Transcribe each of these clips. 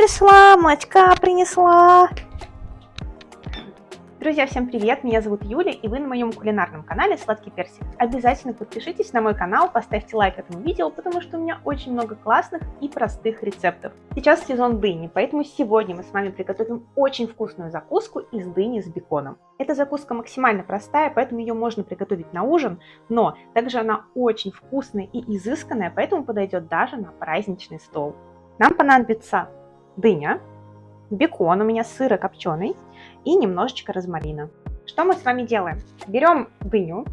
принесла, молочка принесла. Друзья, всем привет! Меня зовут Юля, и вы на моем кулинарном канале Сладкий Персик. Обязательно подпишитесь на мой канал, поставьте лайк этому видео, потому что у меня очень много классных и простых рецептов. Сейчас сезон дыни, поэтому сегодня мы с вами приготовим очень вкусную закуску из дыни с беконом. Эта закуска максимально простая, поэтому ее можно приготовить на ужин, но также она очень вкусная и изысканная, поэтому подойдет даже на праздничный стол. Нам понадобится дыня, бекон, у меня сырокопченый и немножечко розмарина. Что мы с вами делаем? Берем дыню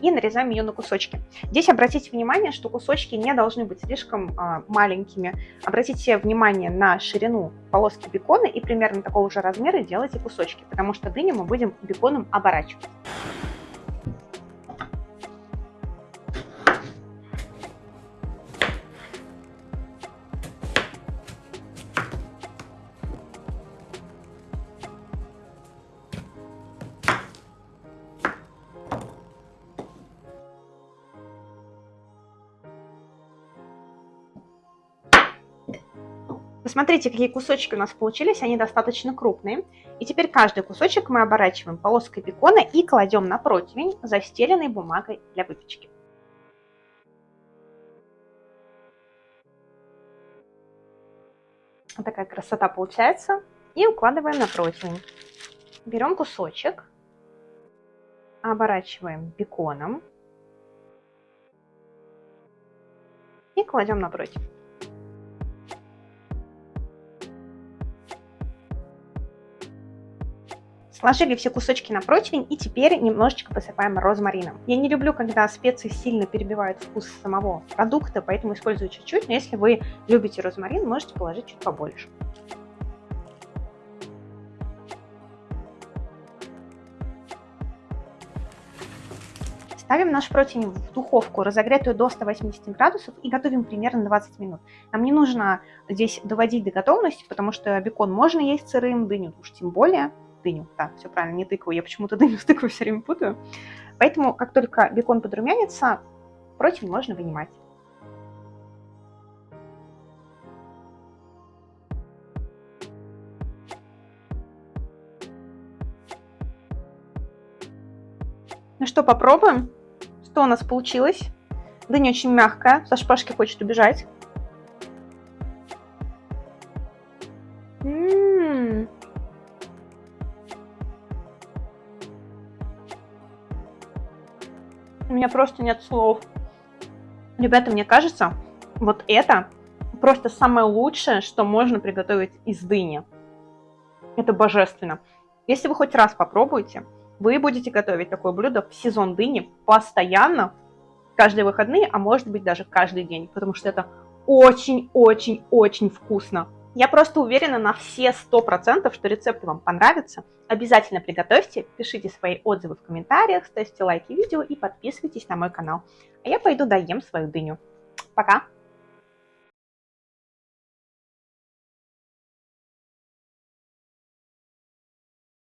и нарезаем ее на кусочки. Здесь обратите внимание, что кусочки не должны быть слишком э, маленькими. Обратите внимание на ширину полоски бекона и примерно такого же размера делайте кусочки, потому что дыню мы будем беконом оборачивать. Посмотрите, какие кусочки у нас получились, они достаточно крупные. И теперь каждый кусочек мы оборачиваем полоской бекона и кладем на противень, застеленный бумагой для выпечки. Вот такая красота получается. И укладываем на противень. Берем кусочек, оборачиваем беконом и кладем на Сложили все кусочки на противень и теперь немножечко посыпаем розмарином. Я не люблю, когда специи сильно перебивают вкус самого продукта, поэтому использую чуть-чуть, но если вы любите розмарин, можете положить чуть побольше. Ставим наш противень в духовку, разогретую до 180 градусов, и готовим примерно 20 минут. Нам не нужно здесь доводить до готовности, потому что бекон можно есть сырым, дыню уж тем более дыню. Да, все правильно, не тыкву. Я почему-то дыню с тыквой все время путаю. Поэтому, как только бекон подрумянится, противень можно вынимать. Ну что, попробуем? Что у нас получилось? Дыня очень мягкая, со шпажки хочет убежать. У меня просто нет слов. Ребята, мне кажется, вот это просто самое лучшее, что можно приготовить из дыни. Это божественно. Если вы хоть раз попробуете, вы будете готовить такое блюдо в сезон дыни постоянно, каждые выходные, а может быть даже каждый день, потому что это очень-очень-очень вкусно. Я просто уверена на все 100%, что рецепт вам понравится. Обязательно приготовьте, пишите свои отзывы в комментариях, ставьте лайки видео и подписывайтесь на мой канал. А я пойду доем свою дыню. Пока!